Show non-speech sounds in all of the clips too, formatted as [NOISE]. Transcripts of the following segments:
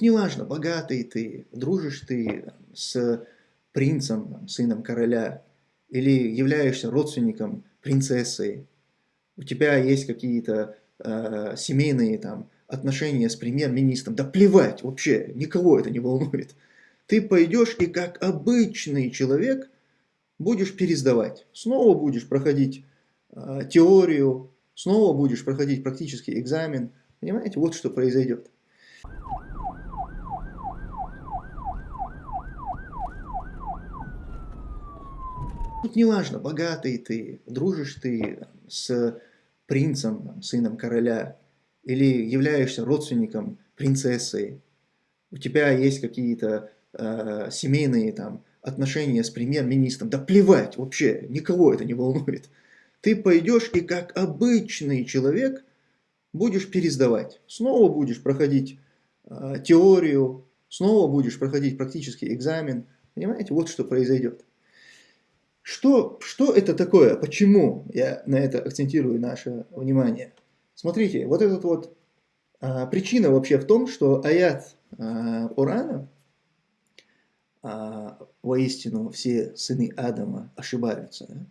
Тут неважно, богатый ты, дружишь ты с принцем, сыном короля, или являешься родственником принцессы, у тебя есть какие-то э, семейные там отношения с премьер-министром, да плевать вообще, никого это не волнует. Ты пойдешь и как обычный человек будешь пересдавать. Снова будешь проходить э, теорию, снова будешь проходить практический экзамен. Понимаете, вот что произойдет. Тут неважно, богатый ты, дружишь ты с принцем, сыном короля, или являешься родственником принцессы, у тебя есть какие-то э, семейные там отношения с премьер-министром, да плевать вообще, никого это не волнует. Ты пойдешь и как обычный человек будешь пересдавать. Снова будешь проходить э, теорию, снова будешь проходить практический экзамен. Понимаете, вот что произойдет. Что, что это такое? Почему я на это акцентирую наше внимание? Смотрите, вот этот вот а, причина вообще в том, что аят а, Урана, а, воистину все сыны Адама ошибаются. Да?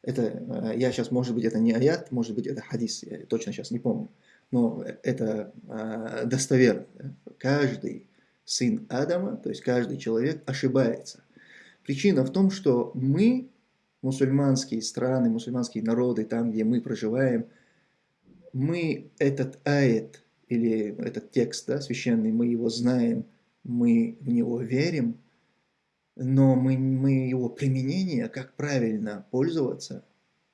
Это, а, я сейчас, может быть, это не аят, может быть, это хадис, я точно сейчас не помню. Но это а, достоверно. Да? Каждый сын Адама, то есть каждый человек ошибается. Причина в том, что мы, мусульманские страны, мусульманские народы, там, где мы проживаем, мы этот аят или этот текст да, священный, мы его знаем, мы в него верим, но мы, мы его применение, как правильно пользоваться,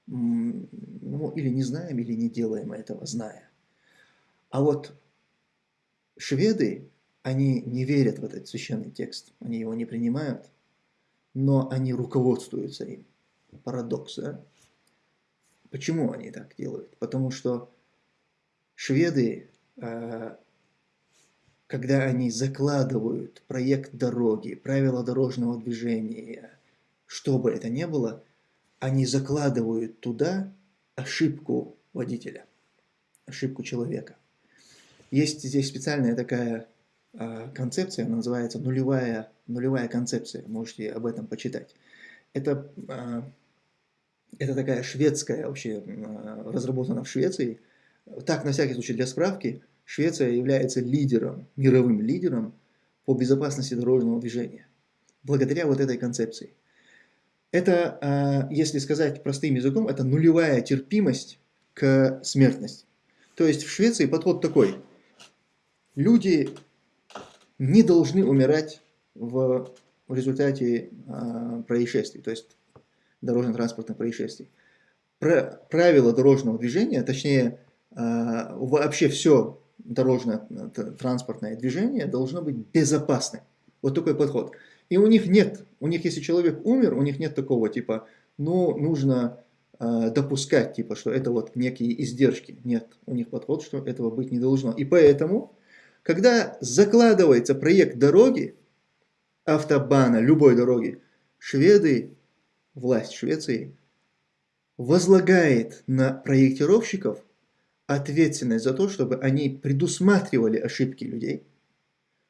ну, или не знаем, или не делаем этого, зная. А вот шведы, они не верят в этот священный текст, они его не принимают, но они руководствуются им. Парадокс, да? Почему они так делают? Потому что шведы, а, когда они закладывают проект дороги, правила дорожного движения, что бы это ни было, они закладывают туда ошибку водителя, ошибку человека. Есть здесь специальная такая а, концепция, она называется нулевая, нулевая концепция, можете об этом почитать. Это, а, это такая шведская, вообще а, разработана в Швеции. Так, на всякий случай, для справки, Швеция является лидером, мировым лидером по безопасности дорожного движения. Благодаря вот этой концепции. Это, если сказать простым языком, это нулевая терпимость к смертности. То есть в Швеции подход такой. Люди не должны умирать в результате э, происшествий, то есть дорожно-транспортных происшествий. Про, правила дорожного движения, точнее э, вообще все дорожно-транспортное движение должно быть безопасным. Вот такой подход. И у них нет, у них если человек умер, у них нет такого типа, ну нужно э, допускать, типа, что это вот некие издержки. Нет, у них подход, что этого быть не должно. И поэтому когда закладывается проект дороги, автобана, любой дороги, шведы, власть Швеции, возлагает на проектировщиков ответственность за то, чтобы они предусматривали ошибки людей.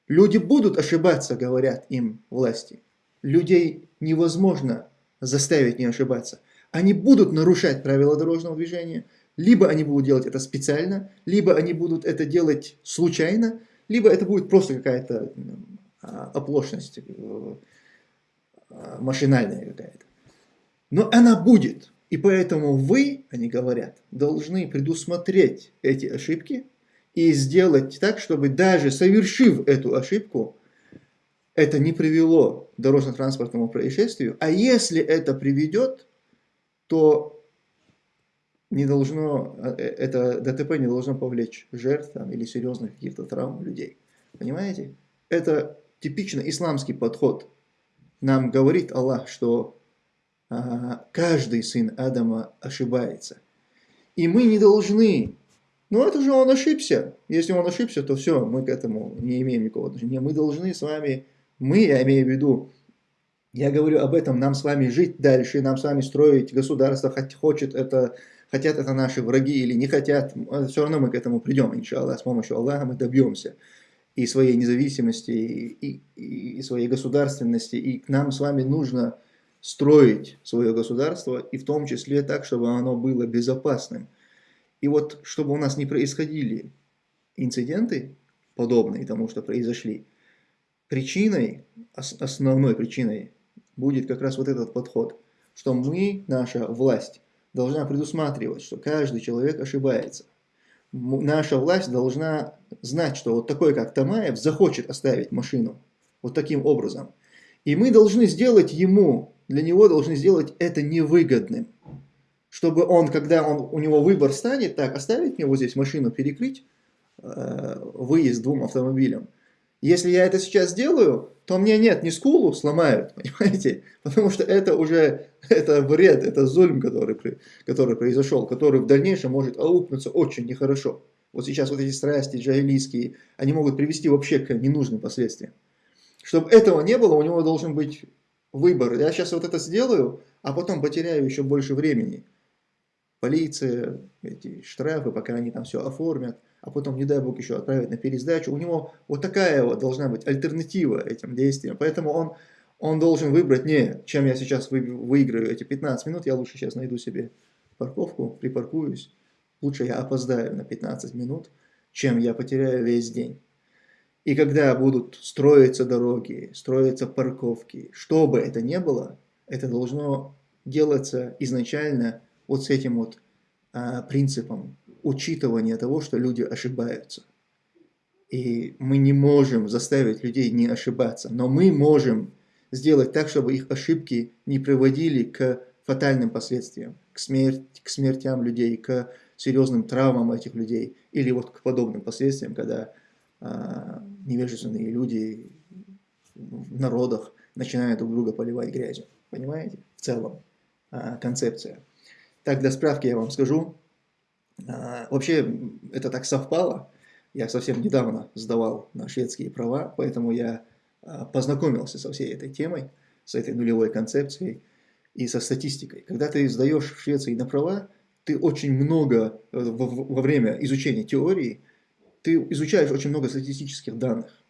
Люди будут ошибаться, говорят им власти. Людей невозможно заставить не ошибаться. Они будут нарушать правила дорожного движения, либо они будут делать это специально, либо они будут это делать случайно, либо это будет просто какая-то а, оплошность э, а, машинальная какая-то. Но она будет. И поэтому вы, они говорят, должны предусмотреть эти ошибки и сделать так, чтобы даже совершив эту ошибку, это не привело к дорожно-транспортному происшествию. А если это приведет, то не должно, э, это ДТП не должно повлечь жертв там, или серьезных каких-то травм людей. Понимаете? Это типично исламский подход. Нам говорит Аллах, что каждый сын Адама ошибается. И мы не должны, ну это же он ошибся. Если он ошибся, то все, мы к этому не имеем никакого отношения. Мы должны с вами, мы, я имею в виду, я говорю об этом, нам с вами жить дальше, нам с вами строить государство, хоть хочет это хотят это наши враги или не хотят, все равно мы к этому придем, иншаллах, с помощью Аллаха мы добьемся. и своей независимости, и, и, и своей государственности, и нам с вами нужно строить свое государство, и в том числе так, чтобы оно было безопасным. И вот, чтобы у нас не происходили инциденты, подобные тому, что произошли, причиной, основной причиной будет как раз вот этот подход, что мы, наша власть, должна предусматривать, что каждый человек ошибается. Наша власть должна знать, что вот такой, как Тамаев, захочет оставить машину вот таким образом. И мы должны сделать ему, для него должны сделать это невыгодным. Чтобы он, когда он, у него выбор станет, так, оставить мне вот здесь машину, перекрыть э, выезд двум автомобилям, если я это сейчас сделаю, то мне нет, не скулу сломают, [LAUGHS] понимаете? Потому что это уже, это вред, это зульм, который, который произошел, который в дальнейшем может аукнуться очень нехорошо. Вот сейчас вот эти страсти джahилийские, они могут привести вообще к ненужным последствиям. Чтобы этого не было, у него должен быть выбор. Я сейчас вот это сделаю, а потом потеряю еще больше времени. Полиция, эти штрафы, пока они там все оформят а потом, не дай бог, еще отправить на пересдачу. У него вот такая вот должна быть альтернатива этим действиям. Поэтому он, он должен выбрать не, чем я сейчас вы, выиграю эти 15 минут, я лучше сейчас найду себе парковку, припаркуюсь. Лучше я опоздаю на 15 минут, чем я потеряю весь день. И когда будут строиться дороги, строиться парковки, что бы это ни было, это должно делаться изначально вот с этим вот а, принципом учитывание того, что люди ошибаются. И мы не можем заставить людей не ошибаться, но мы можем сделать так, чтобы их ошибки не приводили к фатальным последствиям, к, смерти, к смертям людей, к серьезным травмам этих людей, или вот к подобным последствиям, когда а, невежественные люди в народах начинают друг друга поливать грязью. Понимаете? В целом а, концепция. Так, для справки я вам скажу, а, вообще, это так совпало. Я совсем недавно сдавал на шведские права, поэтому я а, познакомился со всей этой темой, с этой нулевой концепцией и со статистикой. Когда ты сдаешь в Швеции на права, ты очень много э, во время изучения теории, ты изучаешь очень много статистических данных.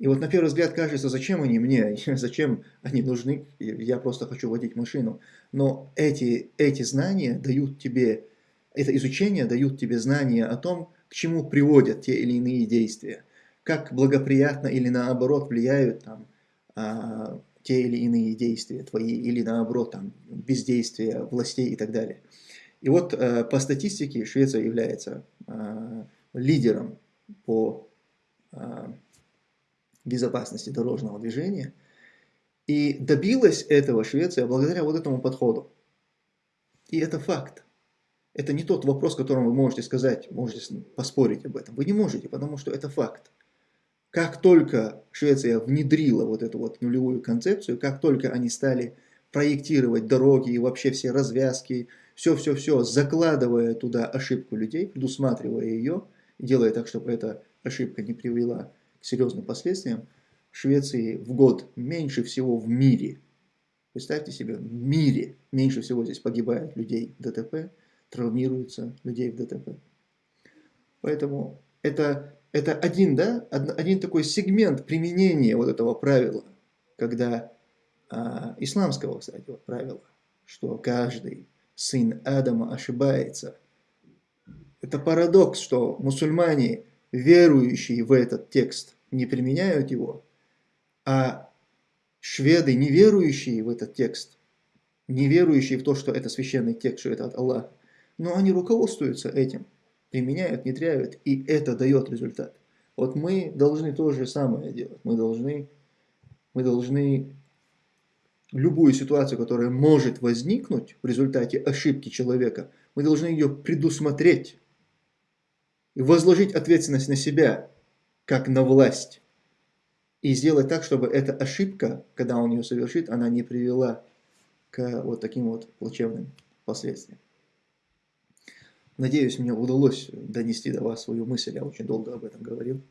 И вот на первый взгляд кажется, зачем они мне, [LAUGHS] зачем они нужны, я просто хочу водить машину. Но эти, эти знания дают тебе это изучение дают тебе знания о том, к чему приводят те или иные действия, как благоприятно или наоборот влияют там, а, те или иные действия твои, или наоборот там, бездействие властей и так далее. И вот а, по статистике Швеция является а, лидером по а, безопасности дорожного движения, и добилась этого Швеция благодаря вот этому подходу. И это факт. Это не тот вопрос, которым вы можете сказать, можете поспорить об этом. Вы не можете, потому что это факт. Как только Швеция внедрила вот эту вот нулевую концепцию, как только они стали проектировать дороги и вообще все развязки, все-все-все, закладывая туда ошибку людей, предусматривая ее, делая так, чтобы эта ошибка не привела к серьезным последствиям, в Швеции в год меньше всего в мире, представьте себе, в мире меньше всего здесь погибает людей в ДТП, травмируется людей в ДТП. Поэтому это, это один, да, один такой сегмент применения вот этого правила, когда а, исламского, кстати, вот правила, что каждый сын Адама ошибается. Это парадокс, что мусульмане, верующие в этот текст, не применяют его, а шведы, не верующие в этот текст, не верующие в то, что это священный текст, что это от Аллаха, но они руководствуются этим, применяют, внедряют, и это дает результат. Вот мы должны то же самое делать. Мы должны, мы должны любую ситуацию, которая может возникнуть в результате ошибки человека, мы должны ее предусмотреть возложить ответственность на себя, как на власть. И сделать так, чтобы эта ошибка, когда он ее совершит, она не привела к вот таким вот плачевным последствиям. Надеюсь, мне удалось донести до вас свою мысль, я очень долго об этом говорил.